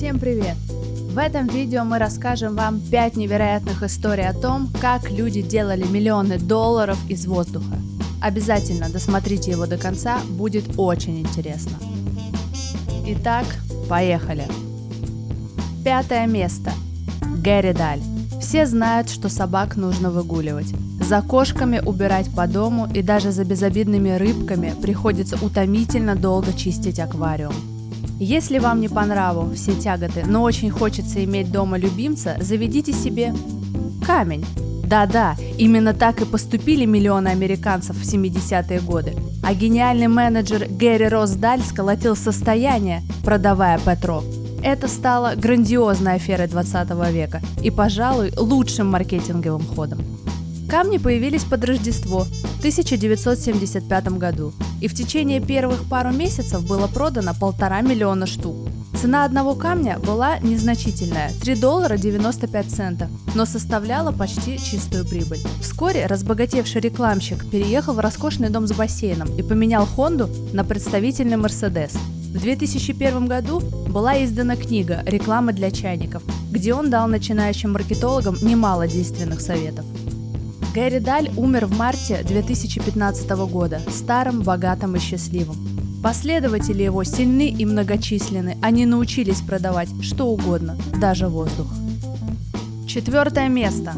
Всем привет! В этом видео мы расскажем вам 5 невероятных историй о том, как люди делали миллионы долларов из воздуха. Обязательно досмотрите его до конца, будет очень интересно. Итак, поехали! Пятое место. Гэри Даль. Все знают, что собак нужно выгуливать. За кошками убирать по дому и даже за безобидными рыбками приходится утомительно долго чистить аквариум. Если вам не по нраву все тяготы, но очень хочется иметь дома любимца, заведите себе камень. Да-да, именно так и поступили миллионы американцев в 70-е годы. А гениальный менеджер Гэри Росдаль сколотил состояние, продавая Петро. Это стало грандиозной аферой 20 века и, пожалуй, лучшим маркетинговым ходом. Камни появились под Рождество в 1975 году, и в течение первых пару месяцев было продано полтора миллиона штук. Цена одного камня была незначительная – 3 доллара 95 центов, но составляла почти чистую прибыль. Вскоре разбогатевший рекламщик переехал в роскошный дом с бассейном и поменял Хонду на представительный Мерседес. В 2001 году была издана книга «Реклама для чайников», где он дал начинающим маркетологам немало действенных советов. Гэри Даль умер в марте 2015 года, старым, богатым и счастливым. Последователи его сильны и многочисленны, они научились продавать что угодно, даже воздух. Четвертое место.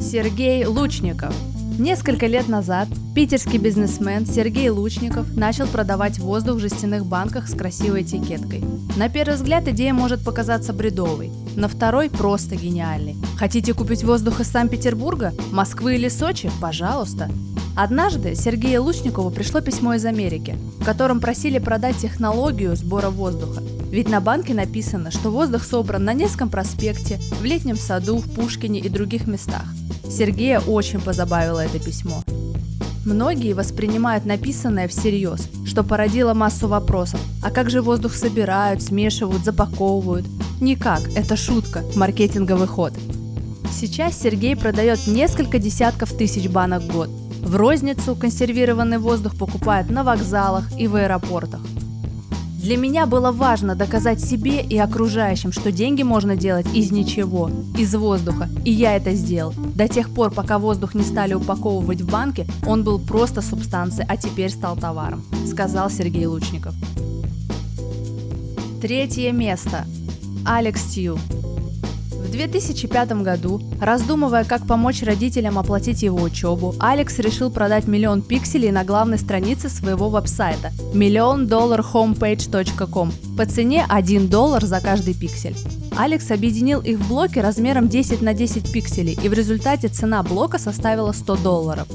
Сергей Лучников – Несколько лет назад питерский бизнесмен Сергей Лучников начал продавать воздух в жестяных банках с красивой этикеткой. На первый взгляд идея может показаться бредовой, на второй просто гениальной. Хотите купить воздух из Санкт-Петербурга, Москвы или Сочи? Пожалуйста. Однажды Сергею Лучникову пришло письмо из Америки, в котором просили продать технологию сбора воздуха. Ведь на банке написано, что воздух собран на Невском проспекте, в Летнем саду, в Пушкине и других местах. Сергея очень позабавило это письмо. Многие воспринимают написанное всерьез, что породило массу вопросов. А как же воздух собирают, смешивают, запаковывают? Никак, это шутка, маркетинговый ход. Сейчас Сергей продает несколько десятков тысяч банок в год. В розницу консервированный воздух покупают на вокзалах и в аэропортах. Для меня было важно доказать себе и окружающим, что деньги можно делать из ничего, из воздуха. И я это сделал. До тех пор, пока воздух не стали упаковывать в банки, он был просто субстанцией, а теперь стал товаром, сказал Сергей Лучников. Третье место. Алекс Тью. В 2005 году, раздумывая, как помочь родителям оплатить его учебу, Алекс решил продать миллион пикселей на главной странице своего веб-сайта millioндолларhomepage.com по цене 1 доллар за каждый пиксель. Алекс объединил их в блоки размером 10 на 10 пикселей, и в результате цена блока составила 100 долларов.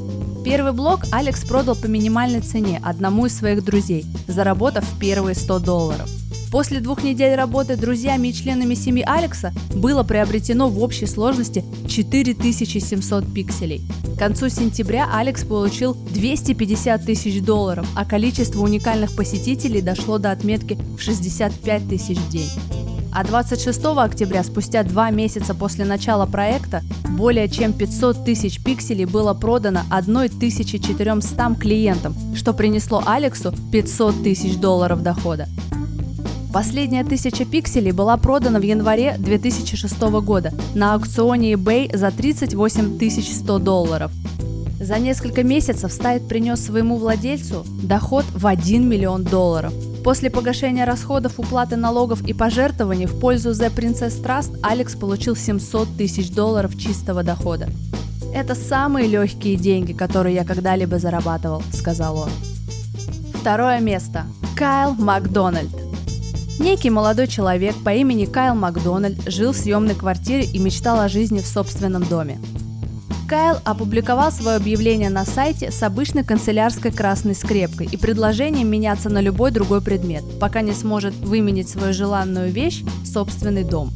Первый блок Алекс продал по минимальной цене одному из своих друзей, заработав первые 100 долларов. После двух недель работы друзьями и членами семьи Алекса было приобретено в общей сложности 4700 пикселей. К концу сентября Алекс получил 250 тысяч долларов, а количество уникальных посетителей дошло до отметки в 65 тысяч в день. А 26 октября, спустя два месяца после начала проекта, более чем 500 тысяч пикселей было продано 1400 клиентам, что принесло Алексу 500 тысяч долларов дохода. Последняя тысяча пикселей была продана в январе 2006 года на аукционе eBay за 38 100 долларов. За несколько месяцев сайт принес своему владельцу доход в 1 миллион долларов. После погашения расходов, уплаты налогов и пожертвований в пользу The Princess Trust Алекс получил 700 тысяч долларов чистого дохода. «Это самые легкие деньги, которые я когда-либо зарабатывал», — сказал он. Второе место. Кайл Макдональд. Некий молодой человек по имени Кайл Макдональд жил в съемной квартире и мечтал о жизни в собственном доме. Кайл опубликовал свое объявление на сайте с обычной канцелярской красной скрепкой и предложением меняться на любой другой предмет, пока не сможет выменить свою желанную вещь собственный дом.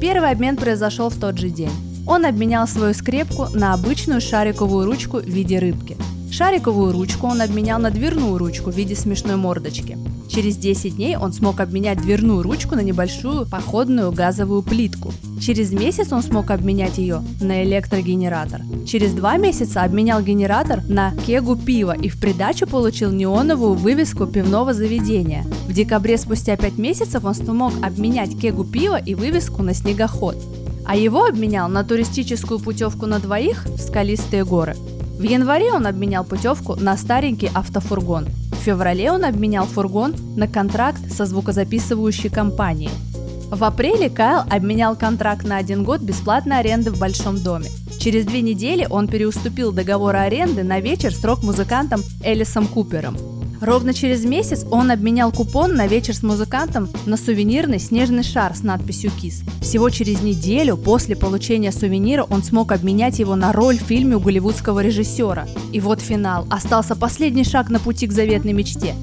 Первый обмен произошел в тот же день. Он обменял свою скрепку на обычную шариковую ручку в виде рыбки. Шариковую ручку он обменял на дверную ручку в виде смешной мордочки. Через 10 дней он смог обменять дверную ручку на небольшую походную газовую плитку. Через месяц он смог обменять ее на электрогенератор. Через два месяца обменял генератор на кегу пива и в придачу получил неоновую вывеску пивного заведения. В декабре спустя 5 месяцев он смог обменять кегу пива и вывеску на снегоход. А его обменял на туристическую путевку на двоих в скалистые горы. В январе он обменял путевку на старенький автофургон. В феврале он обменял фургон на контракт со звукозаписывающей компанией. В апреле Кайл обменял контракт на один год бесплатной аренды в Большом доме. Через две недели он переуступил договор аренды на вечер с рок-музыкантом Элисом Купером. Ровно через месяц он обменял купон на вечер с музыкантом на сувенирный снежный шар с надписью «Кис». Всего через неделю после получения сувенира он смог обменять его на роль в фильме у голливудского режиссера. И вот финал. Остался последний шаг на пути к заветной мечте.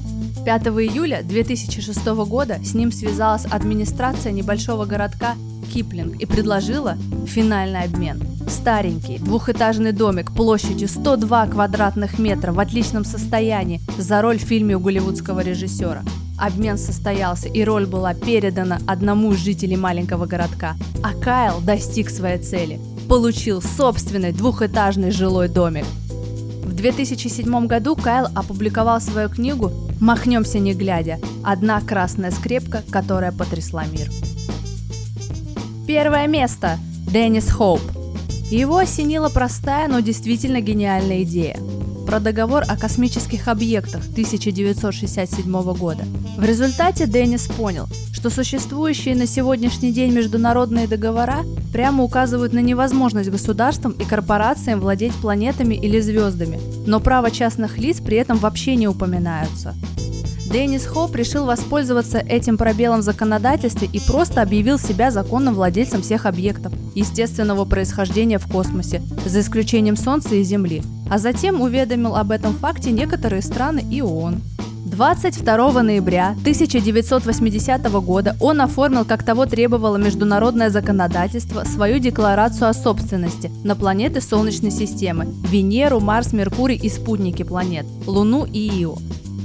5 июля 2006 года с ним связалась администрация небольшого городка Киплинг и предложила финальный обмен. Старенький двухэтажный домик площадью 102 квадратных метра в отличном состоянии за роль в фильме у голливудского режиссера. Обмен состоялся, и роль была передана одному из жителей маленького городка. А Кайл достиг своей цели. Получил собственный двухэтажный жилой домик. В 2007 году Кайл опубликовал свою книгу «Махнемся не глядя. Одна красная скрепка, которая потрясла мир». Первое место. Деннис Хоуп. Его осенила простая, но действительно гениальная идея про договор о космических объектах 1967 года. В результате Деннис понял, что существующие на сегодняшний день международные договора прямо указывают на невозможность государствам и корпорациям владеть планетами или звездами, но право частных лиц при этом вообще не упоминаются. Деннис Хоп решил воспользоваться этим пробелом в законодательстве и просто объявил себя законным владельцем всех объектов естественного происхождения в космосе, за исключением Солнца и Земли, а затем уведомил об этом факте некоторые страны и ООН. 22 ноября 1980 года он оформил, как того требовало международное законодательство, свою декларацию о собственности на планеты Солнечной системы – Венеру, Марс, Меркурий и спутники планет – Луну и Ио.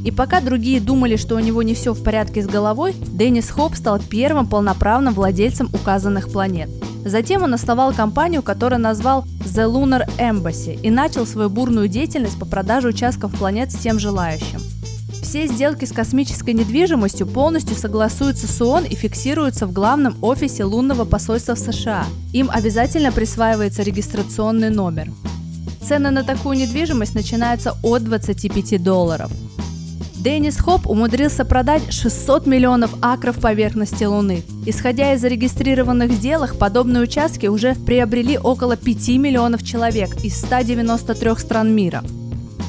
И пока другие думали, что у него не все в порядке с головой, Деннис Хоп стал первым полноправным владельцем указанных планет. Затем он основал компанию, которую назвал The Lunar Embassy и начал свою бурную деятельность по продаже участков планет всем желающим. Все сделки с космической недвижимостью полностью согласуются с ООН и фиксируются в главном офисе лунного посольства в США. Им обязательно присваивается регистрационный номер. Цены на такую недвижимость начинаются от 25 долларов. Деннис Хоп умудрился продать 600 миллионов акров поверхности Луны. Исходя из зарегистрированных сделок, подобные участки уже приобрели около 5 миллионов человек из 193 стран мира.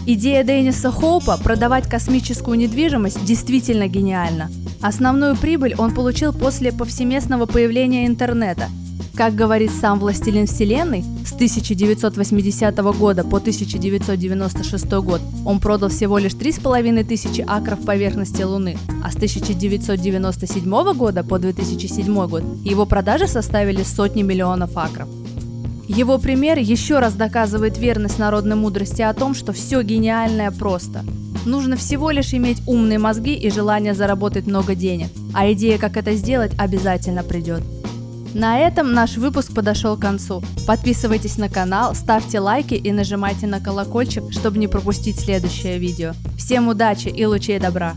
Идея Денниса Хоупа продавать космическую недвижимость действительно гениальна. Основную прибыль он получил после повсеместного появления интернета – как говорит сам «Властелин Вселенной», с 1980 года по 1996 год он продал всего лишь 3,5 тысячи акров поверхности Луны, а с 1997 года по 2007 год его продажи составили сотни миллионов акров. Его пример еще раз доказывает верность народной мудрости о том, что все гениальное просто. Нужно всего лишь иметь умные мозги и желание заработать много денег, а идея, как это сделать, обязательно придет. На этом наш выпуск подошел к концу. Подписывайтесь на канал, ставьте лайки и нажимайте на колокольчик, чтобы не пропустить следующее видео. Всем удачи и лучей добра!